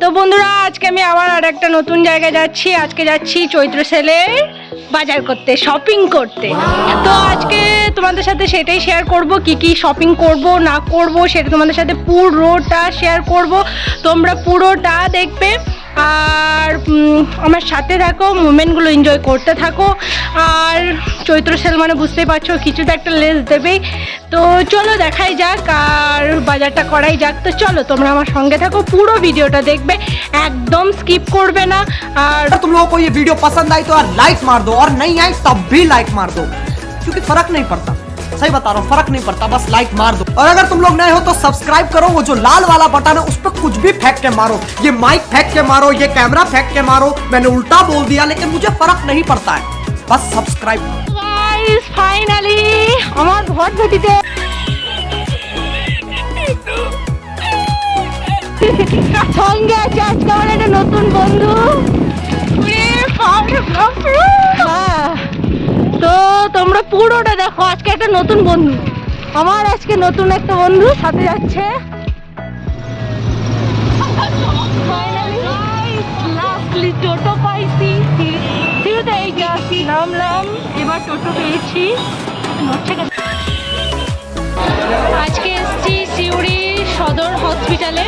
তো বন্ধুরা, আজকে আমি আবার আর একটা নতুন জায়গায় যাচ্ছি। আজকে যাচ্ছি চৈত্র সেলে বাজার করতে শপিং করতে। তো আজকে তোমাদের সাথে সেটাই শেয়ার করব, কি কি শপিং করব, না করব, সেটা তোমাদের সাথে পুরোটা শেয়ার করব। তোমরা পুরোটা দেখবে। আর আমার সাথে থাকো, মুমেন্টগুলো এনজয় করতে থাকো। আর চৈত্র সেল মানে বুঝতেই পারছ কিছু তো একটা লেস দেবেই তো চলো দেখাই যাক, আর বাজারটা করাই যাক তো চলো তোমরা আমার সঙ্গে থাকো পুরো ভিডিওটা দেখবে একদম স্কিপ করবে না আর अगर तुम लोगों को ये वीडियो पसंद आई तो यार लाइक मार दो और नहीं आई तब भी लाइक मार दो क्योंकि फर्क नहीं पड़ता सही बता रहा हूँ फर्क नहीं पड़ता बस लाइक मार दो और अगर तुम लोग नए हो तो सब्सक्राइब करो वो जो लाल वाला बटन है उस पर कुछ भी फेंक के मारो ये माइक फेंक के मारो ये कैमरा फेंक के मारो मैंने उल्टा बोल दिया लेकिन मुझे फर्क नहीं पड़ता है बस सब्सक्राइब গাইস ফাইনালি আমার একটা নতুন বন্ধু। হ্যাঁ। তো তোমরা পুরোটা দেখো আজকে একটা নতুন বন্ধু। আমার আজকে নতুন একটা বন্ধু সাথে যাচ্ছে। টোটো পাইছি। সিঁড়িতে এই নামলাম এবার টোটো পেয়েছি। আজকে এসছি সিউড়ি সদর হসপিটালে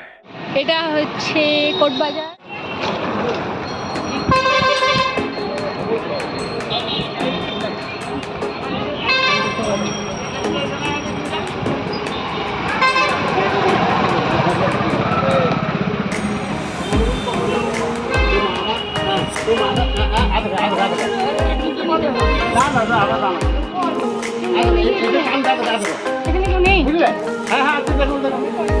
এটা হচ্ছে কোটবাজার। এখানে কেউ নেই? কোথায়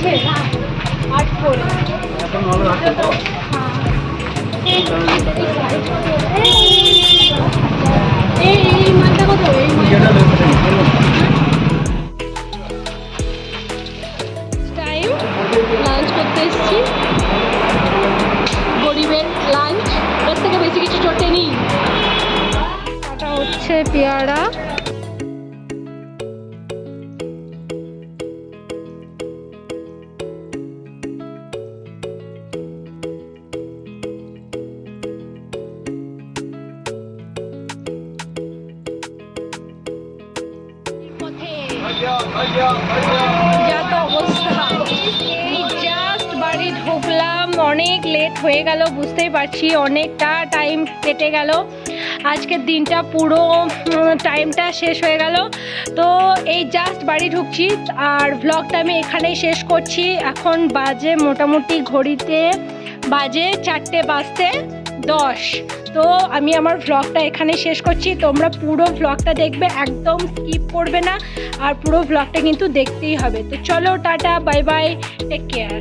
আছে? না আট করে এই মালটা কত? এই টাইম লাঞ্চ করতে এসেছি। গরিবের লাঞ্চ এর থেকে বেশি কিছু চটেনি এটা হচ্ছে পেয়ারা। যা তো অবস্থা জাস্ট বাড়ি ঢুকলাম, অনেক লেট হয়ে গেল, বুঝতেই পারছি, অনেকটা টাইম কেটে গেল। আজকের দিনটা পুরো টাইমটা শেষ হয়ে গেল। তো এই জাস্ট বাড়ি ঢুকছি, আর ব্লগটা আমি এখানেই শেষ করছি। এখন বাজে মোটামুটি ঘড়িতে বাজে চারটে বাজতে দশ। তো আমি আমার ভ্লগটা এখানে শেষ করছি। তোমরা পুরো ভ্লগটা দেখবে, একদম স্কিপ করবে না। আর পুরো ভ্লগটা কিন্তু দেখতেই হবে। তো চলো, tata bye bye take care